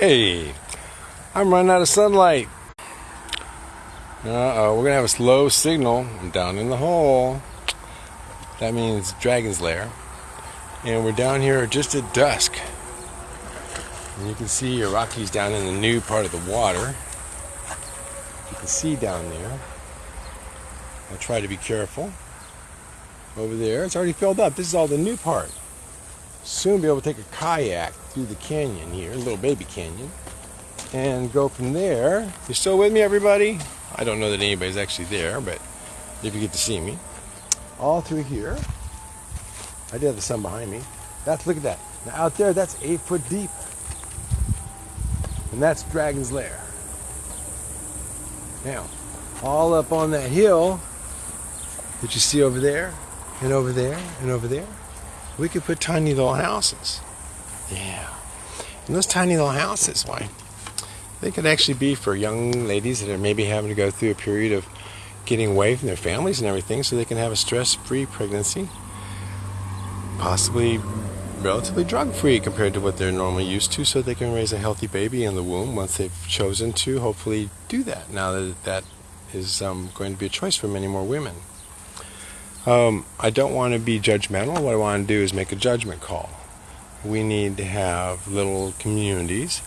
Hey, I'm running out of sunlight. Uh-oh, we're gonna have a slow signal. I'm down in the hole. That means Dragon's Lair. And we're down here just at dusk. And you can see your Rocky's down in the new part of the water. You can see down there. I'll try to be careful. Over there, it's already filled up. This is all the new part. Soon be able to take a kayak through the canyon here, little baby canyon, and go from there. You still with me, everybody? I don't know that anybody's actually there, but if you get to see me, all through here. I do have the sun behind me. That's look at that. Now out there, that's eight foot deep, and that's Dragon's Lair. Now, all up on that hill that you see over there, and over there, and over there, we could put tiny little houses. Yeah. And those tiny little houses, why? They could actually be for young ladies that are maybe having to go through a period of getting away from their families and everything so they can have a stress free pregnancy. Possibly relatively drug free compared to what they're normally used to so they can raise a healthy baby in the womb once they've chosen to hopefully do that now that that is um, going to be a choice for many more women. Um, I don't want to be judgmental. What I want to do is make a judgment call. We need to have little communities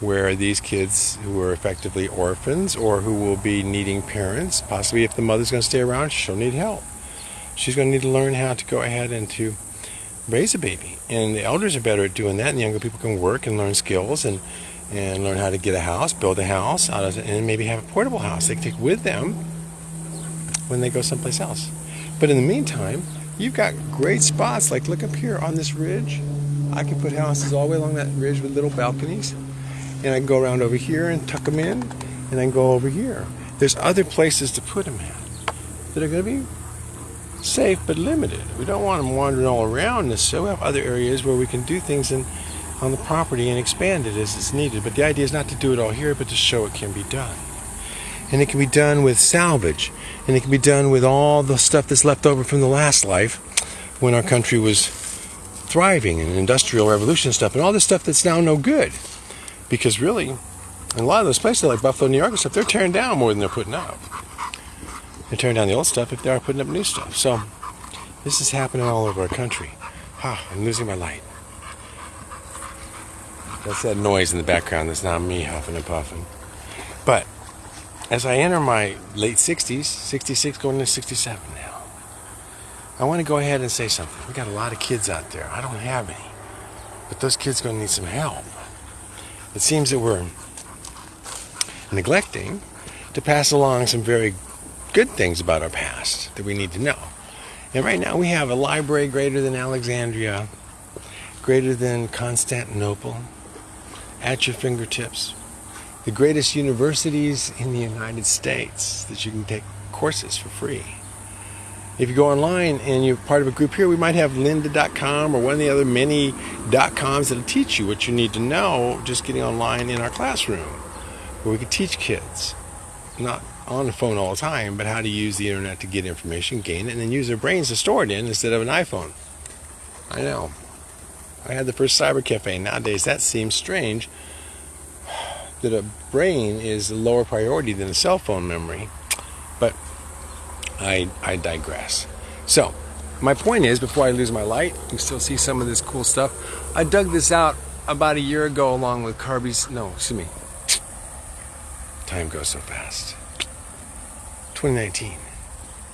where these kids who are effectively orphans or who will be needing parents, possibly if the mother's going to stay around, she'll need help. She's going to need to learn how to go ahead and to raise a baby. And the elders are better at doing that, and the younger people can work and learn skills and, and learn how to get a house, build a house, and maybe have a portable house they can take with them when they go someplace else. But in the meantime, you've got great spots. Like look up here on this ridge. I can put houses all the way along that ridge with little balconies. And I can go around over here and tuck them in. And then go over here. There's other places to put them at that are going to be safe but limited. We don't want them wandering all around this. So we have other areas where we can do things in, on the property and expand it as it's needed. But the idea is not to do it all here, but to show it can be done and it can be done with salvage, and it can be done with all the stuff that's left over from the last life when our country was thriving and industrial revolution stuff, and all this stuff that's now no good. Because really, in a lot of those places like Buffalo, New York and stuff, they're tearing down more than they're putting up. They're tearing down the old stuff if they are putting up new stuff. So this is happening all over our country. Ah, I'm losing my light. That's that noise in the background. That's not me huffing and puffing. But as I enter my late 60s, 66 going into 67 now, I want to go ahead and say something. We got a lot of kids out there. I don't have any. But those kids are going to need some help. It seems that we're neglecting to pass along some very good things about our past that we need to know. And right now we have a library greater than Alexandria, greater than Constantinople, at your fingertips the greatest universities in the United States that you can take courses for free. If you go online and you're part of a group here, we might have lynda.com or one of the other many .coms that'll teach you what you need to know just getting online in our classroom, where we can teach kids, not on the phone all the time, but how to use the internet to get information, gain it, and then use their brains to store it in instead of an iPhone. I know. I had the first cyber cafe. Nowadays, that seems strange that a brain is a lower priority than a cell phone memory. But I, I digress. So, my point is, before I lose my light, you still see some of this cool stuff. I dug this out about a year ago along with Carby's, no, excuse me. Time goes so fast. 2019,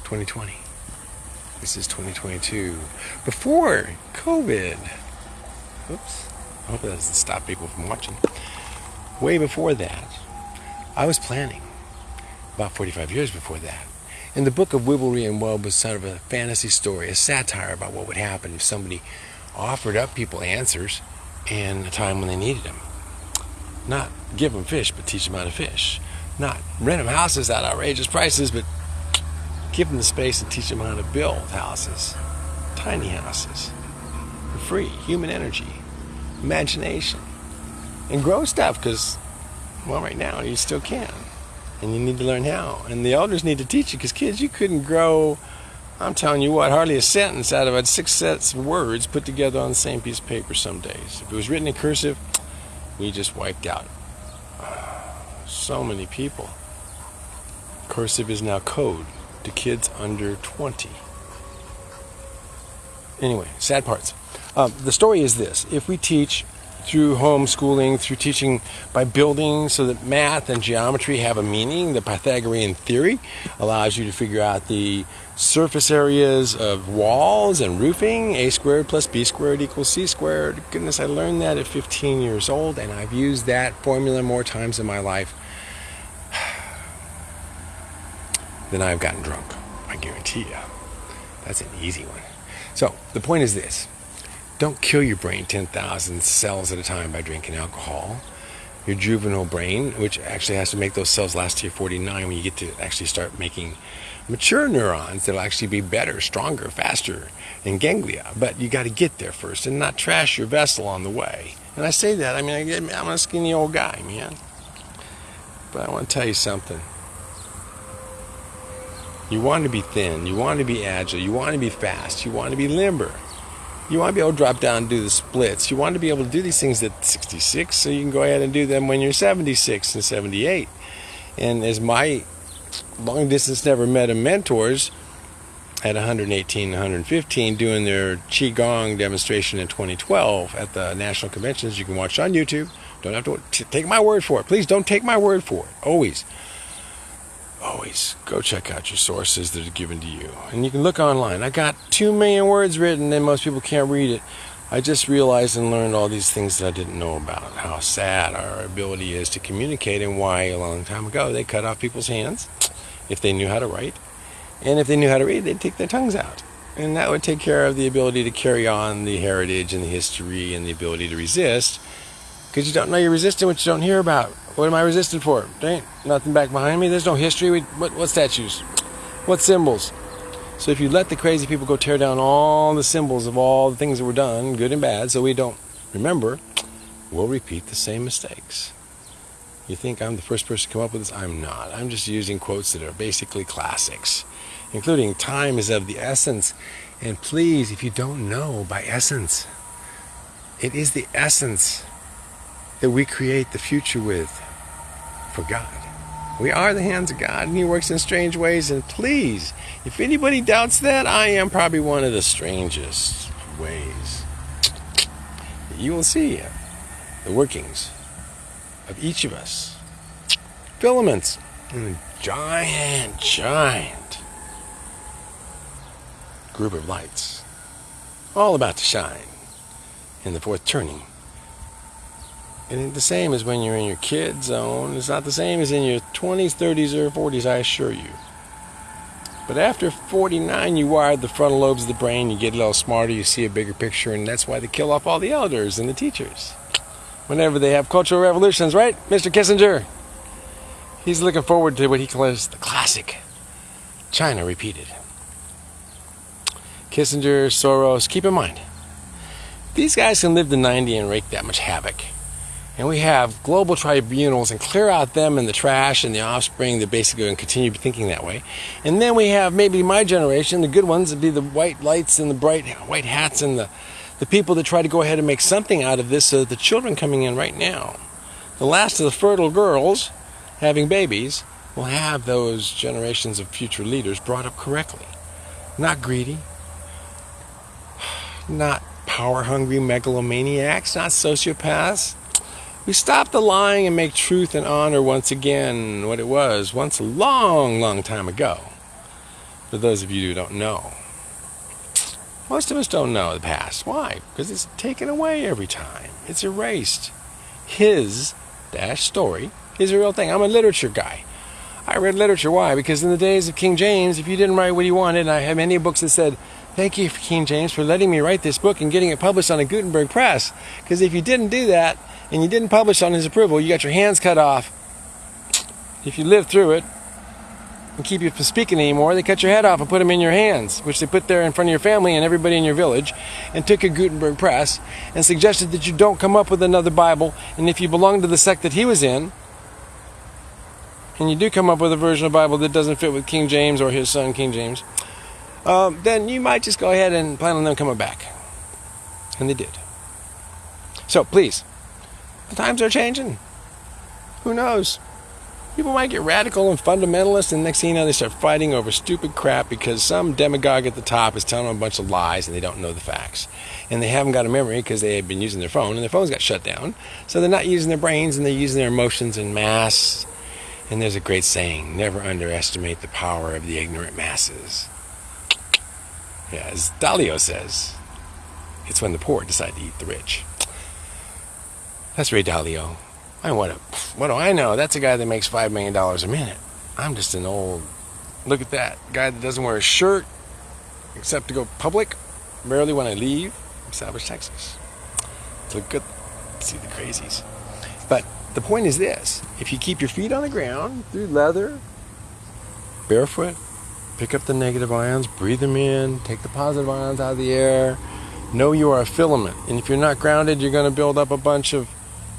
2020. This is 2022. Before COVID. Oops. I hope that doesn't stop people from watching way before that, I was planning, about 45 years before that. And the book of Wibblery and Wub was sort of a fantasy story, a satire about what would happen if somebody offered up people answers in a time when they needed them. Not give them fish, but teach them how to fish. Not rent them houses at outrageous prices, but give them the space and teach them how to build houses, tiny houses, for free, human energy, imagination and grow stuff because, well, right now you still can. And you need to learn how. And the elders need to teach you because, kids, you couldn't grow, I'm telling you what, hardly a sentence out of six sets of words put together on the same piece of paper some days. If it was written in cursive, we just wiped out so many people. Cursive is now code to kids under 20. Anyway, sad parts. Um, the story is this if we teach through homeschooling, through teaching by building so that math and geometry have a meaning. The Pythagorean theory allows you to figure out the surface areas of walls and roofing. A squared plus B squared equals C squared. Goodness, I learned that at 15 years old, and I've used that formula more times in my life than I've gotten drunk. I guarantee you. That's an easy one. So, the point is this don't kill your brain 10,000 cells at a time by drinking alcohol. Your juvenile brain, which actually has to make those cells last to your 49 when you get to actually start making mature neurons that'll actually be better, stronger, faster in ganglia. But you got to get there first and not trash your vessel on the way. And I say that, I mean, I'm a skinny old guy, man. But I want to tell you something. You want to be thin, you want to be agile, you want to be fast, you want to be limber. You want to be able to drop down and do the splits. You want to be able to do these things at 66 so you can go ahead and do them when you're 76 and 78. And as my long distance never met a mentors at 118 115 doing their qigong demonstration in 2012 at the national conventions. You can watch on youtube. Don't have to take my word for it. Please don't take my word for it. Always always go check out your sources that are given to you. And you can look online. I got two million words written and most people can't read it. I just realized and learned all these things that I didn't know about. How sad our ability is to communicate and why a long time ago they cut off people's hands if they knew how to write. And if they knew how to read, they'd take their tongues out. And that would take care of the ability to carry on the heritage and the history and the ability to resist. Because you don't know you're resisting what you don't hear about. What am I resisting for? There ain't nothing back behind me. There's no history. We, what, what statues? What symbols? So if you let the crazy people go tear down all the symbols of all the things that were done, good and bad, so we don't remember, we'll repeat the same mistakes. You think I'm the first person to come up with this? I'm not. I'm just using quotes that are basically classics, including time is of the essence. And please, if you don't know by essence, it is the essence that we create the future with for God. We are the hands of God, and He works in strange ways. And please, if anybody doubts that, I am probably one of the strangest ways. You will see the workings of each of us. Filaments in a giant, giant group of lights, all about to shine in the fourth turning it ain't the same as when you're in your kid zone. It's not the same as in your 20s, 30s, or 40s, I assure you. But after 49, you wired the frontal lobes of the brain, you get a little smarter, you see a bigger picture, and that's why they kill off all the elders and the teachers. Whenever they have cultural revolutions, right, Mr. Kissinger? He's looking forward to what he calls the classic China repeated. Kissinger, Soros, keep in mind, these guys can live to 90 and wreak that much havoc and we have global tribunals and clear out them and the trash and the offspring that basically to continue thinking that way. And then we have maybe my generation, the good ones, would be the white lights and the bright white hats and the, the people that try to go ahead and make something out of this so that the children coming in right now, the last of the fertile girls having babies, will have those generations of future leaders brought up correctly. Not greedy, not power hungry megalomaniacs, not sociopaths we stop the lying and make truth and honor once again what it was once a long, long time ago. For those of you who don't know, most of us don't know the past. Why? Because it's taken away every time. It's erased. His dash story is a real thing. I'm a literature guy. I read literature. Why? Because in the days of King James, if you didn't write what he wanted, and I have many books that said, Thank you, King James, for letting me write this book and getting it published on a Gutenberg press. Because if you didn't do that, and you didn't publish on his approval, you got your hands cut off. If you live through it and keep you from speaking anymore, they cut your head off and put them in your hands, which they put there in front of your family and everybody in your village, and took a Gutenberg press and suggested that you don't come up with another Bible. And if you belong to the sect that he was in, and you do come up with a version of Bible that doesn't fit with King James or his son King James, um, then you might just go ahead and plan on them coming back. And they did. So please, The times are changing. Who knows? People might get radical and fundamentalist, and next thing you know, they start fighting over stupid crap because some demagogue at the top is telling them a bunch of lies and they don't know the facts. And they haven't got a memory because they have been using their phone and their phone's got shut down. So they're not using their brains and they're using their emotions in mass. And there's a great saying never underestimate the power of the ignorant masses. Yeah, as Dalio says, it's when the poor decide to eat the rich. That's Ray Dalio. I what, what do I know? That's a guy that makes $5 million a minute. I'm just an old, look at that, guy that doesn't wear a shirt except to go public, rarely when I leave, Savage, Texas. Look good, see the crazies. But the point is this, if you keep your feet on the ground through leather, barefoot, pick up the negative ions, breathe them in, take the positive ions out of the air, know you are a filament. And if you're not grounded, you're going to build up a bunch of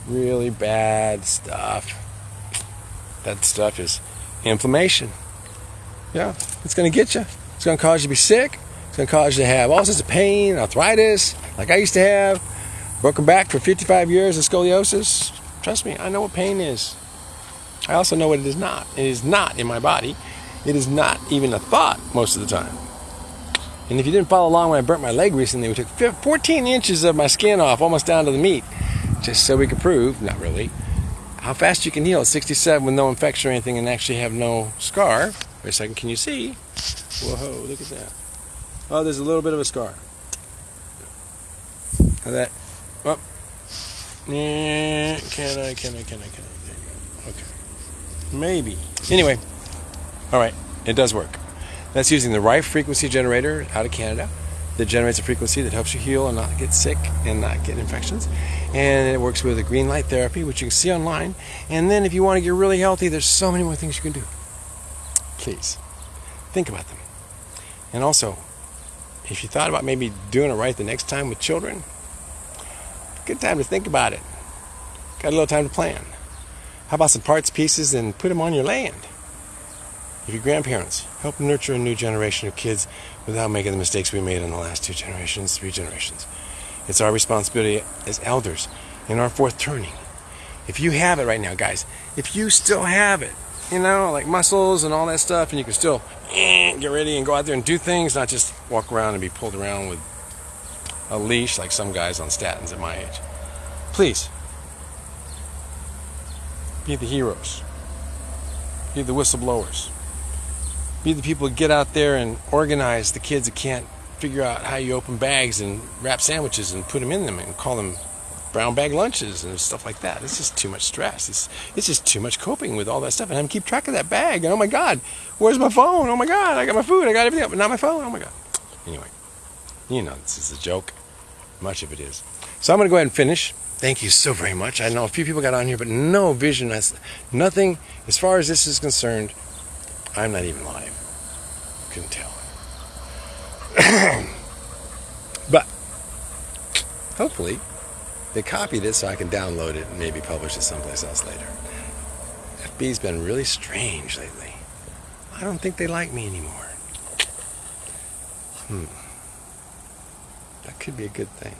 really bad stuff. That stuff is inflammation. Yeah, it's going to get you. It's going to cause you to be sick. It's going to cause you to have all sorts of pain, arthritis, like I used to have. Broken back for 55 years of scoliosis. Trust me, I know what pain is. I also know what it is not. It is not in my body. It is not even a thought most of the time. And if you didn't follow along when I burnt my leg recently, we took 14 inches of my skin off, almost down to the meat just so we could prove, not really, how fast you can heal at 67 with no infection or anything and actually have no scar. Wait a second, can you see? Whoa, look at that. Oh, there's a little bit of a scar. How that? Oh. Yeah, can I, can I, can I, can I? Okay. Maybe. Anyway, all right, it does work. That's using the right frequency generator out of Canada that generates a frequency that helps you heal and not get sick and not get infections. And it works with a green light therapy, which you can see online. And then if you want to get really healthy, there's so many more things you can do. Please think about them. And also, if you thought about maybe doing it right the next time with children, good time to think about it. Got a little time to plan. How about some parts, pieces, and put them on your land? If your grandparents help nurture a new generation of kids without making the mistakes we made in the last two generations, three generations. It's our responsibility as elders in our fourth turning. If you have it right now, guys, if you still have it, you know, like muscles and all that stuff, and you can still eh, get ready and go out there and do things, not just walk around and be pulled around with a leash like some guys on statins at my age. Please, be the heroes, be the whistleblowers be the people to get out there and organize the kids that can't figure out how you open bags and wrap sandwiches and put them in them and call them brown bag lunches and stuff like that. It's just too much stress. It's it's just too much coping with all that stuff. And I'm keep track of that bag. And oh my God, where's my phone? Oh my God, I got my food. I got everything, but not my phone. Oh my God. Anyway, you know this is a joke. Much of it is. So I'm going to go ahead and finish. Thank you so very much. I know a few people got on here, but no vision. Nothing as far as this is concerned. I'm not even live. Couldn't tell. but hopefully they copied it so I can download it and maybe publish it someplace else later. FB's been really strange lately. I don't think they like me anymore. Hmm. That could be a good thing.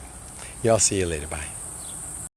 Y'all see you later. Bye.